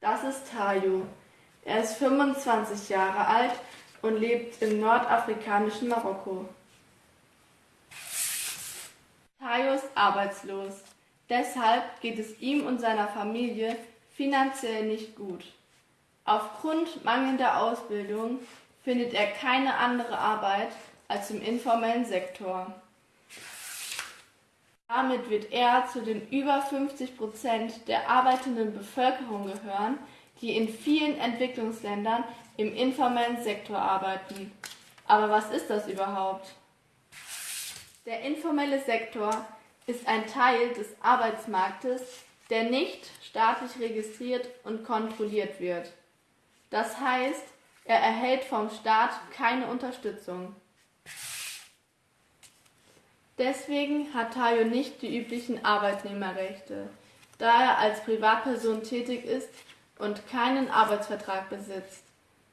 Das ist Tayo. Er ist 25 Jahre alt und lebt im nordafrikanischen Marokko. Tayo ist arbeitslos. Deshalb geht es ihm und seiner Familie finanziell nicht gut. Aufgrund mangelnder Ausbildung findet er keine andere Arbeit als im informellen Sektor. Damit wird er zu den über 50 Prozent der arbeitenden Bevölkerung gehören, die in vielen Entwicklungsländern im informellen Sektor arbeiten. Aber was ist das überhaupt? Der informelle Sektor ist ein Teil des Arbeitsmarktes, der nicht staatlich registriert und kontrolliert wird. Das heißt, er erhält vom Staat keine Unterstützung. Deswegen hat Tayo nicht die üblichen Arbeitnehmerrechte, da er als Privatperson tätig ist und keinen Arbeitsvertrag besitzt.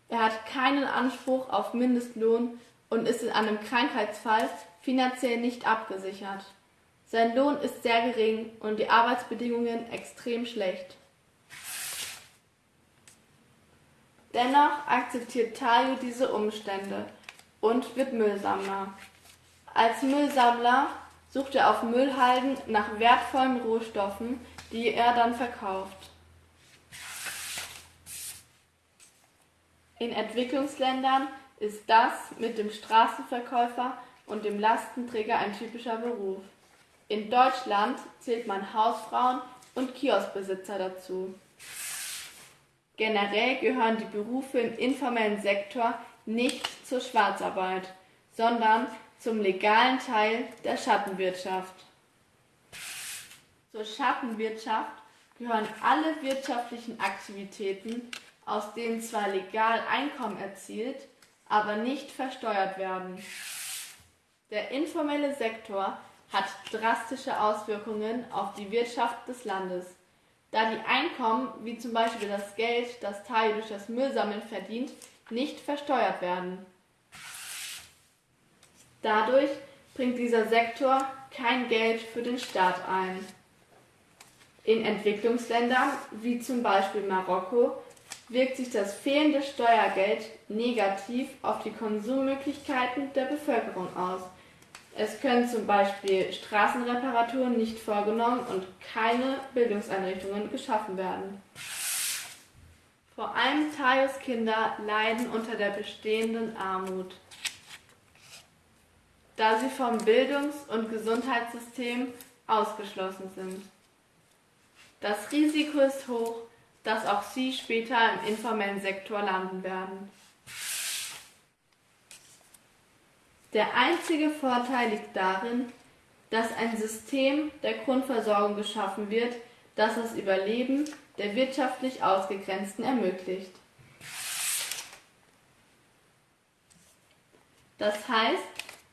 Er hat keinen Anspruch auf Mindestlohn und ist in einem Krankheitsfall finanziell nicht abgesichert. Sein Lohn ist sehr gering und die Arbeitsbedingungen extrem schlecht. Dennoch akzeptiert Tayo diese Umstände und wird Müllsammler. Als Müllsammler sucht er auf Müllhalden nach wertvollen Rohstoffen, die er dann verkauft. In Entwicklungsländern ist das mit dem Straßenverkäufer und dem Lastenträger ein typischer Beruf. In Deutschland zählt man Hausfrauen und Kioskbesitzer dazu. Generell gehören die Berufe im informellen Sektor nicht zur Schwarzarbeit, sondern zum legalen Teil der Schattenwirtschaft. Zur Schattenwirtschaft gehören alle wirtschaftlichen Aktivitäten, aus denen zwar legal Einkommen erzielt, aber nicht versteuert werden. Der informelle Sektor hat drastische Auswirkungen auf die Wirtschaft des Landes, da die Einkommen, wie zum Beispiel das Geld, das Teil durch das Müllsammeln verdient, nicht versteuert werden. Dadurch bringt dieser Sektor kein Geld für den Staat ein. In Entwicklungsländern, wie zum Beispiel Marokko, wirkt sich das fehlende Steuergeld negativ auf die Konsummöglichkeiten der Bevölkerung aus. Es können zum Beispiel Straßenreparaturen nicht vorgenommen und keine Bildungseinrichtungen geschaffen werden. Vor allem Tayos Kinder leiden unter der bestehenden Armut da sie vom Bildungs- und Gesundheitssystem ausgeschlossen sind. Das Risiko ist hoch, dass auch sie später im informellen Sektor landen werden. Der einzige Vorteil liegt darin, dass ein System der Grundversorgung geschaffen wird, das das Überleben der wirtschaftlich Ausgegrenzten ermöglicht. Das heißt,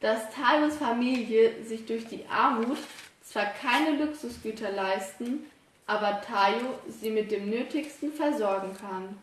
dass Tayos Familie sich durch die Armut zwar keine Luxusgüter leisten, aber Tayo sie mit dem Nötigsten versorgen kann.